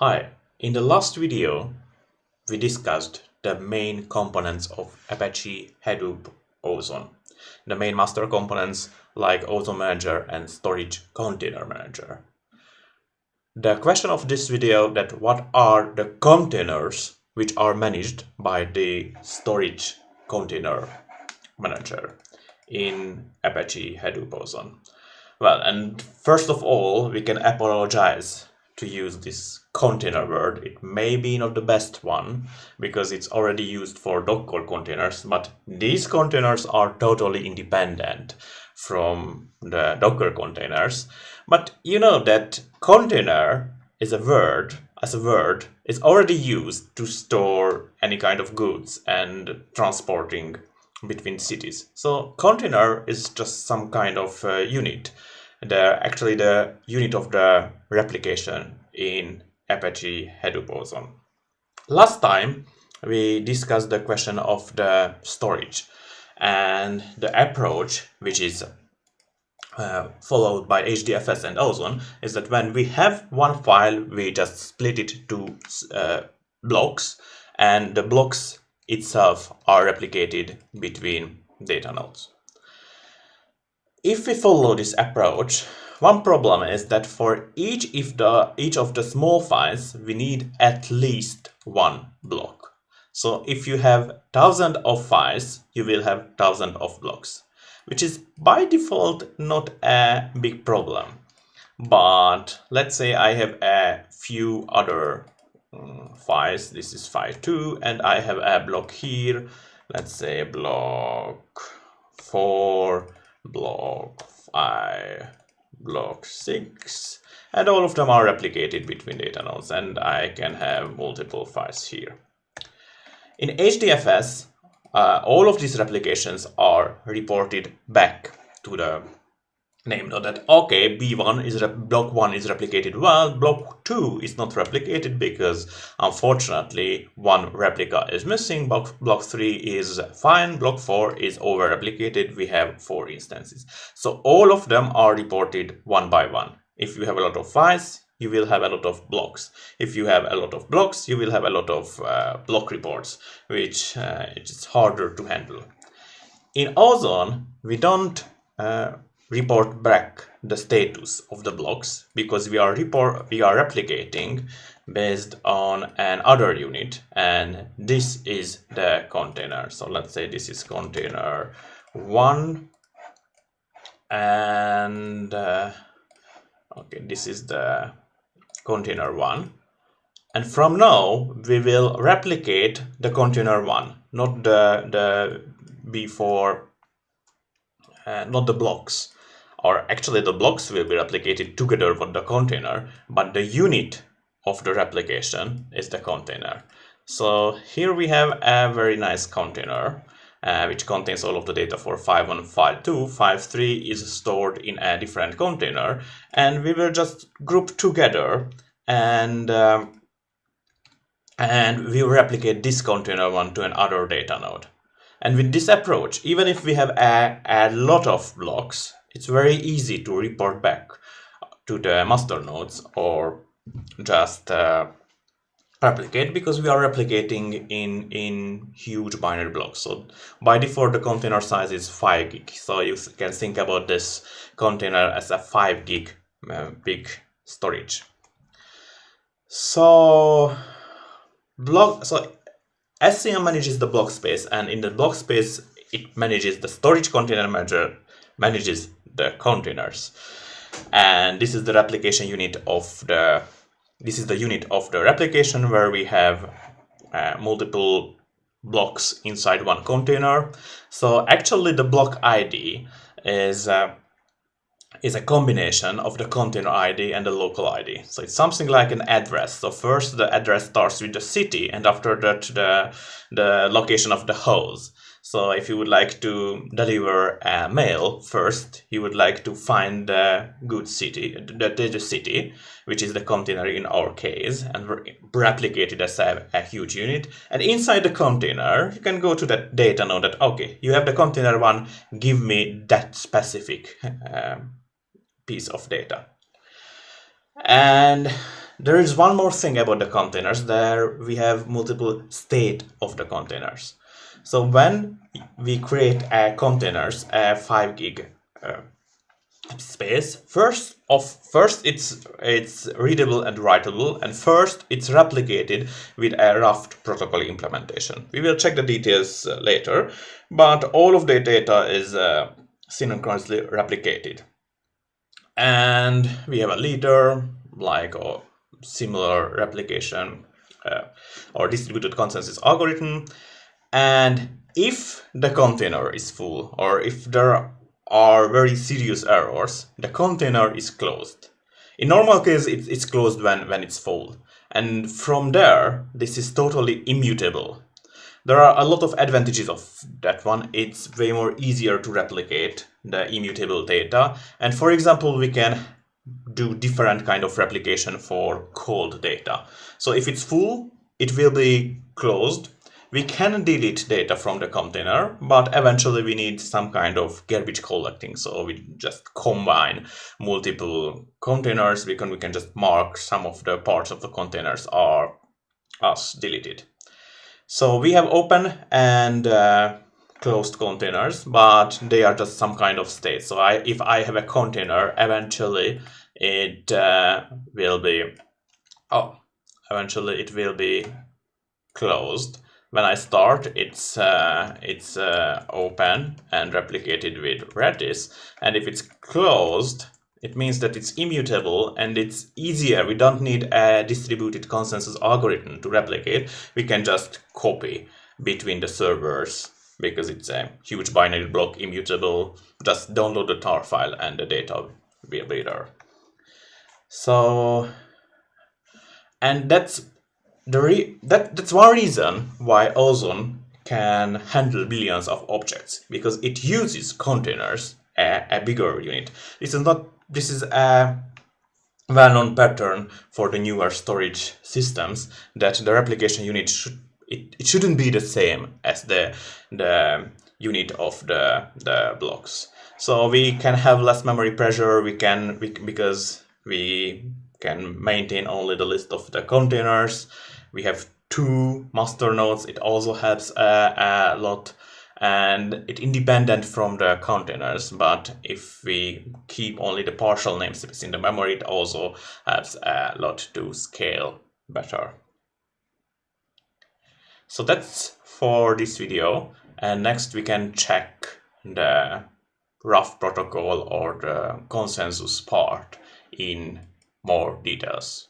Hi, in the last video we discussed the main components of Apache Hadoop Ozone. The main master components like Ozone Manager and Storage Container Manager. The question of this video that what are the containers which are managed by the Storage Container Manager in Apache Hadoop Ozone. Well, and first of all, we can apologize to use this container word. It may be not the best one because it's already used for Docker containers, but these containers are totally independent from the Docker containers. But you know that container is a word, as a word, is already used to store any kind of goods and transporting between cities. So container is just some kind of uh, unit the actually the unit of the replication in Apache Hadoop Ozone. Last time we discussed the question of the storage and the approach which is uh, followed by HDFS and Ozone is that when we have one file we just split it to uh, blocks and the blocks itself are replicated between data nodes. If we follow this approach, one problem is that for each, if the, each of the small files, we need at least one block. So if you have thousand of files, you will have thousand of blocks, which is by default not a big problem. But let's say I have a few other um, files. This is file 2 and I have a block here. Let's say block 4 block 5, block 6, and all of them are replicated between data nodes, and I can have multiple files here. In HDFS, uh, all of these replications are reported back to the name node that okay b1 is block 1 is replicated. Well block 2 is not replicated because unfortunately one replica is missing. Block, block 3 is fine. Block 4 is over replicated we have four instances. So all of them are reported one by one. If you have a lot of files you will have a lot of blocks. If you have a lot of blocks you will have a lot of uh, block reports which uh, it's harder to handle. In ozone we don't uh, report back the status of the blocks because we are report we are replicating based on an other unit and this is the container. So let's say this is container one and uh, okay this is the container one. And from now we will replicate the container one not the the before uh, not the blocks or actually the blocks will be replicated together with the container, but the unit of the replication is the container. So here we have a very nice container uh, which contains all of the data for file 1, file 2. File 3 is stored in a different container and we will just group together and um, and we replicate this container one to another data node. And with this approach, even if we have a, a lot of blocks, it's very easy to report back to the master nodes or just uh, replicate because we are replicating in in huge binary blocks. So by default the container size is 5 gig. So you can think about this container as a 5 gig uh, big storage. So block so SCM manages the block space and in the block space it manages the storage container manager manages the containers and this is the replication unit of the this is the unit of the replication where we have uh, multiple blocks inside one container so actually the block id is uh, is a combination of the container ID and the local ID. So it's something like an address. So first the address starts with the city and after that the, the location of the host. So if you would like to deliver a mail first, you would like to find the good city, the, the city, which is the container in our case, and replicate it as a, a, huge unit. And inside the container, you can go to that data node that, okay, you have the container one, give me that specific um, piece of data. And there is one more thing about the containers. There we have multiple state of the containers. So when we create a containers, a 5 gig uh, space, first of first it's it's readable and writable, and first it's replicated with a Raft protocol implementation. We will check the details uh, later, but all of the data is uh, synchronously replicated. And we have a leader, like a similar replication uh, or distributed consensus algorithm. And if the container is full or if there are very serious errors, the container is closed. In normal case, it's, closed when, when it's full. And from there, this is totally immutable. There are a lot of advantages of that one. It's way more easier to replicate the immutable data. And for example, we can do different kind of replication for cold data. So if it's full, it will be closed. We can delete data from the container, but eventually we need some kind of garbage collecting. So we just combine multiple containers. We can, we can just mark some of the parts of the containers are as deleted. So we have open and uh, closed containers, but they are just some kind of state. So I, if I have a container, eventually it uh, will be, oh, eventually it will be closed. When I start, it's uh, it's uh, open and replicated with Ratis. And if it's closed, it means that it's immutable and it's easier. We don't need a distributed consensus algorithm to replicate. We can just copy between the servers because it's a huge binary block, immutable. Just download the tar file and the data will be there. So, and that's the re that that's one reason why Ozone can handle billions of objects because it uses containers, a, a bigger unit. This is not this is a well-known pattern for the newer storage systems that the replication unit should it, it shouldn't be the same as the the unit of the the blocks so we can have less memory pressure we can we, because we can maintain only the list of the containers we have two master nodes. It also helps a, a lot. And it independent from the containers but if we keep only the partial namespace in the memory it also helps a lot to scale better. So that's for this video. And next we can check the Raft protocol or the consensus part in more details